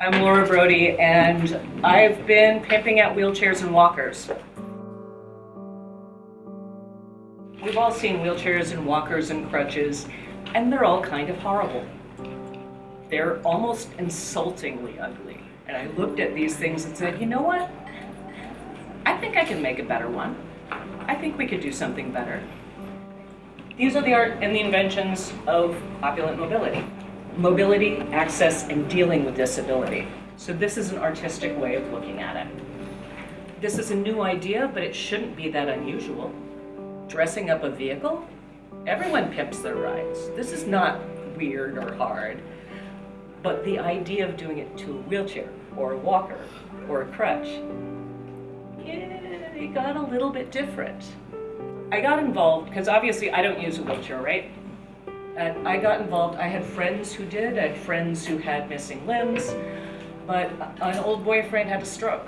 I'm Laura Brody, and I've been pimping out wheelchairs and walkers. We've all seen wheelchairs and walkers and crutches, and they're all kind of horrible. They're almost insultingly ugly. And I looked at these things and said, you know what? I think I can make a better one. I think we could do something better. These are the art and the inventions of opulent mobility. Mobility, access, and dealing with disability. So this is an artistic way of looking at it. This is a new idea, but it shouldn't be that unusual. Dressing up a vehicle? Everyone pimps their rides. This is not weird or hard. But the idea of doing it to a wheelchair, or a walker, or a crutch, yeah, it got a little bit different. I got involved, because obviously I don't use a wheelchair, right? I got involved, I had friends who did, I had friends who had missing limbs, but an old boyfriend had a stroke.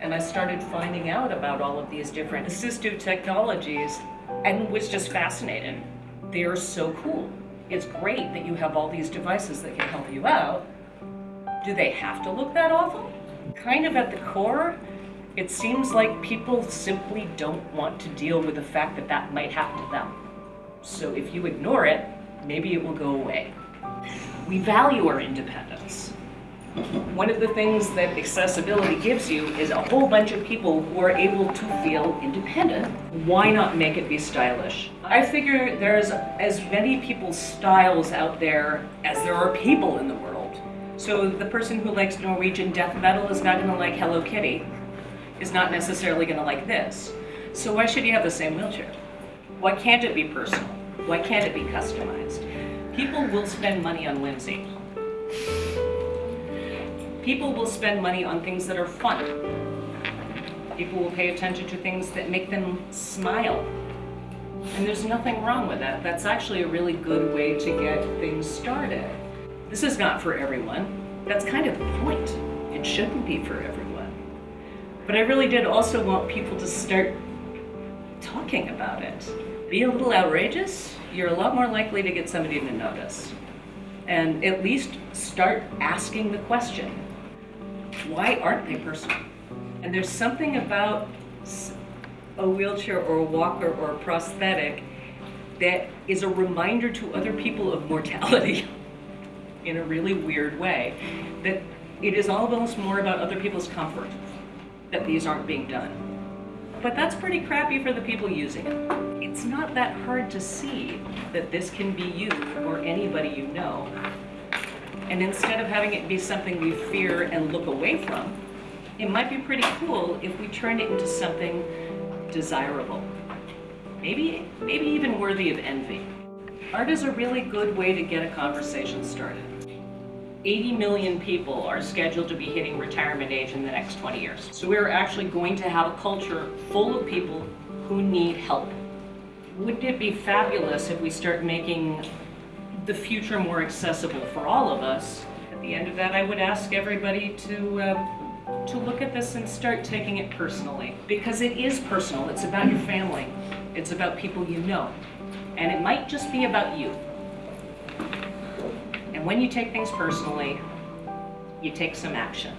And I started finding out about all of these different assistive technologies and was just fascinated. They are so cool. It's great that you have all these devices that can help you out. Do they have to look that awful? Kind of at the core, it seems like people simply don't want to deal with the fact that that might happen to them. So if you ignore it, maybe it will go away. We value our independence. One of the things that accessibility gives you is a whole bunch of people who are able to feel independent. Why not make it be stylish? I figure there's as many people's styles out there as there are people in the world. So the person who likes Norwegian death metal is not gonna like Hello Kitty, is not necessarily gonna like this. So why should you have the same wheelchair? Why can't it be personal? Why can't it be customized? People will spend money on whimsy. People will spend money on things that are fun. People will pay attention to things that make them smile. And there's nothing wrong with that. That's actually a really good way to get things started. This is not for everyone. That's kind of the point. It shouldn't be for everyone. But I really did also want people to start talking about it. Be a little outrageous, you're a lot more likely to get somebody to notice. And at least start asking the question, why aren't they personal? And there's something about a wheelchair or a walker or a prosthetic that is a reminder to other people of mortality in a really weird way. That it is all almost more about other people's comfort that these aren't being done. But that's pretty crappy for the people using it. It's not that hard to see that this can be you or anybody you know and instead of having it be something we fear and look away from, it might be pretty cool if we turn it into something desirable. Maybe, maybe even worthy of envy. Art is a really good way to get a conversation started. 80 million people are scheduled to be hitting retirement age in the next 20 years. So we're actually going to have a culture full of people who need help. Wouldn't it be fabulous if we start making the future more accessible for all of us. At the end of that, I would ask everybody to uh, to look at this and start taking it personally because it is personal. It's about your family. It's about people you know. And it might just be about you. When you take things personally, you take some action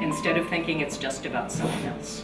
instead of thinking it's just about someone else.